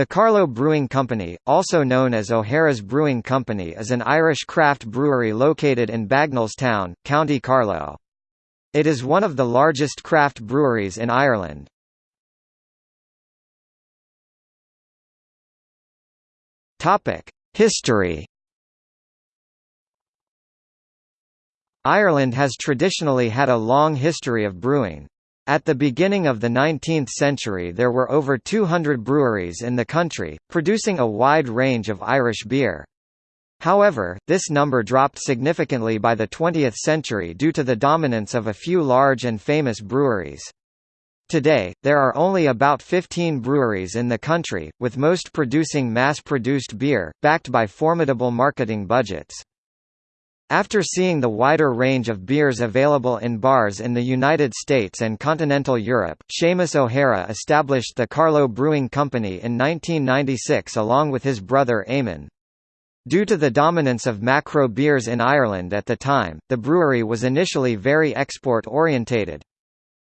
The Carlow Brewing Company, also known as O'Hara's Brewing Company is an Irish craft brewery located in Bagenalstown, County Carlow. It is one of the largest craft breweries in Ireland. History Ireland has traditionally had a long history of brewing. At the beginning of the 19th century there were over 200 breweries in the country, producing a wide range of Irish beer. However, this number dropped significantly by the 20th century due to the dominance of a few large and famous breweries. Today, there are only about 15 breweries in the country, with most producing mass-produced beer, backed by formidable marketing budgets. After seeing the wider range of beers available in bars in the United States and continental Europe, Seamus O'Hara established the Carlow Brewing Company in 1996 along with his brother Eamon. Due to the dominance of macro beers in Ireland at the time, the brewery was initially very export-orientated.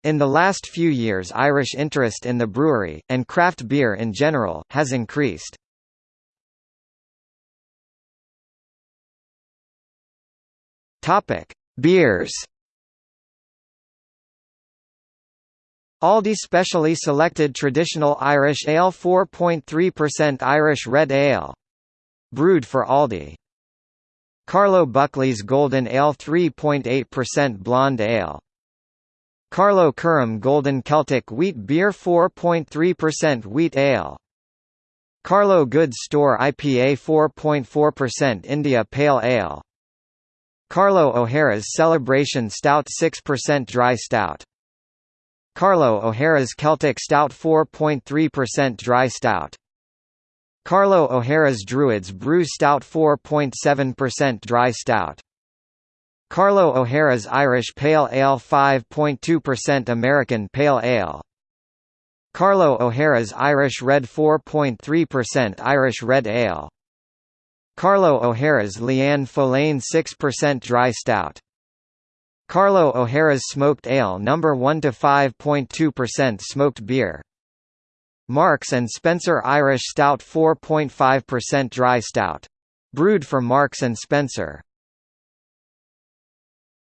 In the last few years Irish interest in the brewery, and craft beer in general, has increased. Topic: Beers. Aldi specially selected traditional Irish ale 4.3% Irish red ale. Brewed for Aldi. Carlow Buckley's Golden Ale 3.8% blonde ale. Carlow Curim Golden Celtic Wheat Beer 4.3% wheat ale. Carlow Goods Store IPA 4.4% India Pale Ale. Carlow O'Hara's Celebration Stout 6% Dry Stout. Carlow O'Hara's Celtic Stout 4.3% Dry Stout. Carlow O'Hara's Druids Brew Stout 4.7% Dry Stout. Carlow O'Hara's Irish Pale Ale 5.2% American Pale Ale. Carlow O'Hara's Irish Red 4.3% Irish Red Ale Carlow O'Hara's Leann Folláin 6% Dry Stout Carlow O'Hara's Smoked Ale No. 1 to 5.2% Smoked Beer Marks and Spencer Irish Stout 4.5% Dry Stout. Brewed for Marks and Spencer.